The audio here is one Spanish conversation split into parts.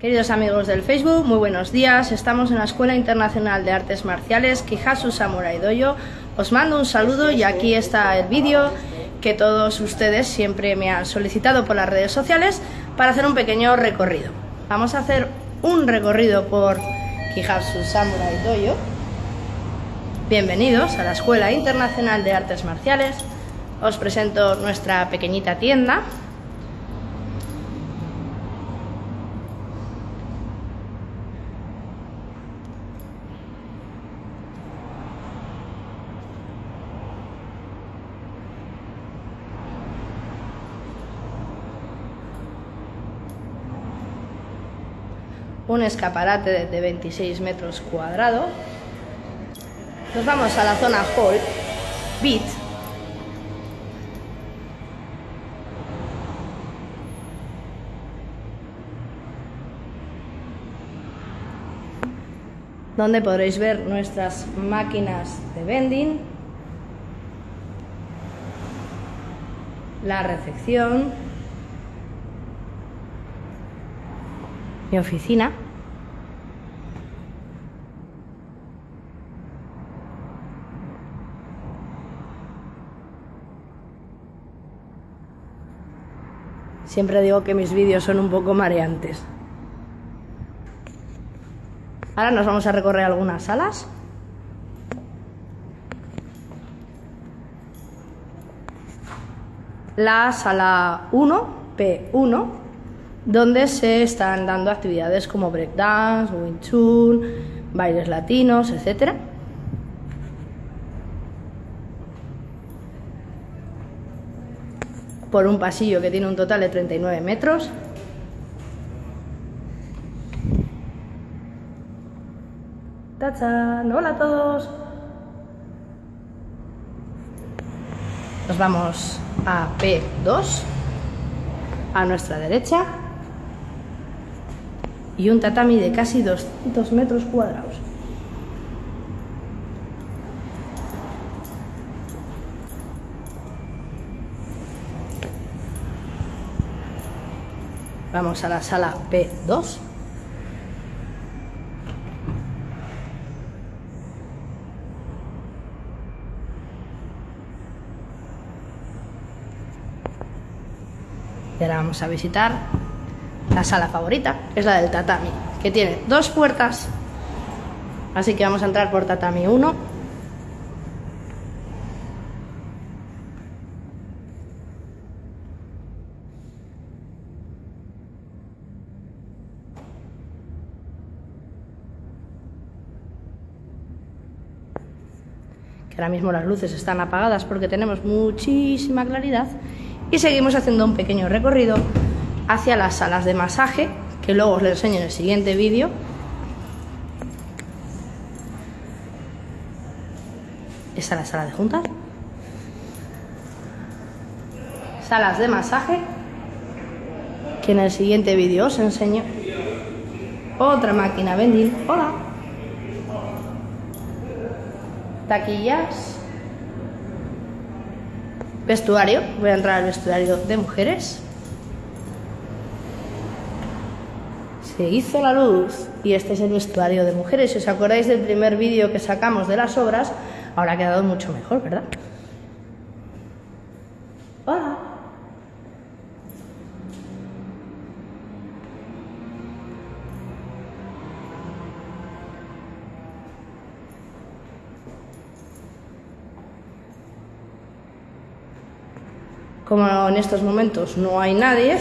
Queridos amigos del Facebook, muy buenos días. Estamos en la Escuela Internacional de Artes Marciales Kihasu Samurai Doyo. Os mando un saludo y aquí está el vídeo que todos ustedes siempre me han solicitado por las redes sociales para hacer un pequeño recorrido. Vamos a hacer un recorrido por Kihasu Samurai Doyo. Bienvenidos a la Escuela Internacional de Artes Marciales. Os presento nuestra pequeñita tienda un escaparate de 26 metros cuadrados. Nos vamos a la zona Hall, Beat. donde podréis ver nuestras máquinas de vending, la recepción, mi oficina. Siempre digo que mis vídeos son un poco mareantes. Ahora nos vamos a recorrer algunas salas. La sala 1, P1, donde se están dando actividades como breakdance, wing chun, bailes latinos, etcétera. por un pasillo que tiene un total de 39 metros. ¡Tachan! ¡Hola a todos! Nos vamos a P2, a nuestra derecha, y un tatami de casi 200 metros cuadrados. Vamos a la sala P2. Y ahora vamos a visitar la sala favorita, que es la del tatami, que tiene dos puertas. Así que vamos a entrar por tatami 1 ahora mismo las luces están apagadas porque tenemos muchísima claridad, y seguimos haciendo un pequeño recorrido hacia las salas de masaje, que luego os lo enseño en el siguiente vídeo. Esta es la sala de juntas. Salas de masaje, que en el siguiente vídeo os enseño. Otra máquina vending. Hola taquillas, vestuario, voy a entrar al vestuario de mujeres. Se hizo la luz y este es el vestuario de mujeres. Si os acordáis del primer vídeo que sacamos de las obras, ahora ha quedado mucho mejor, ¿verdad? Hola. Como en estos momentos no hay nadie,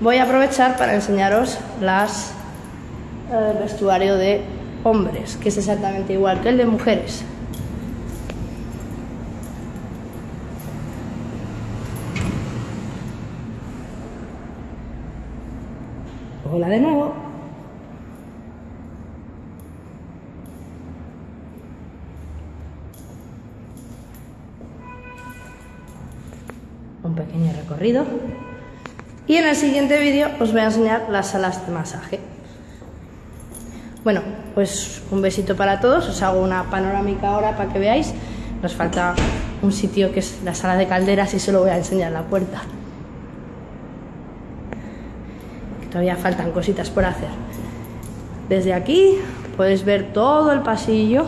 voy a aprovechar para enseñaros las, el eh, vestuario de hombres, que es exactamente igual que el de mujeres. Hola de nuevo. un pequeño recorrido. Y en el siguiente vídeo os voy a enseñar las salas de masaje. Bueno, pues un besito para todos, os hago una panorámica ahora para que veáis. Nos falta un sitio que es la sala de calderas y solo voy a enseñar la puerta. todavía faltan cositas por hacer. Desde aquí puedes ver todo el pasillo.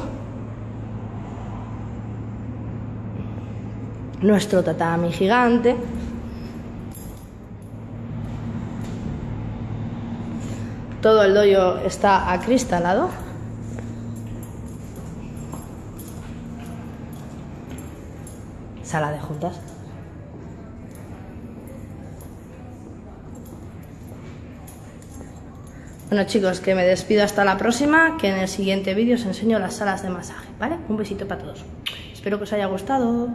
Nuestro tatami gigante. Todo el doyo está acristalado. Sala de juntas. Bueno chicos, que me despido hasta la próxima, que en el siguiente vídeo os enseño las salas de masaje, ¿vale? Un besito para todos. Espero que os haya gustado.